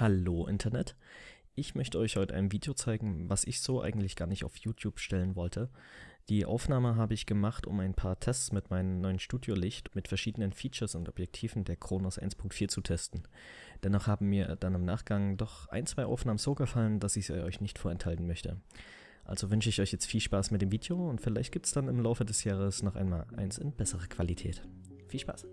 Hallo Internet. Ich möchte euch heute ein Video zeigen, was ich so eigentlich gar nicht auf YouTube stellen wollte. Die Aufnahme habe ich gemacht, um ein paar Tests mit meinem neuen Studiolicht mit verschiedenen Features und Objektiven der Kronos 1.4 zu testen. Dennoch haben mir dann im Nachgang doch ein, zwei Aufnahmen so gefallen, dass ich sie euch nicht vorenthalten möchte. Also wünsche ich euch jetzt viel Spaß mit dem Video und vielleicht gibt es dann im Laufe des Jahres noch einmal eins in bessere Qualität. Viel Spaß!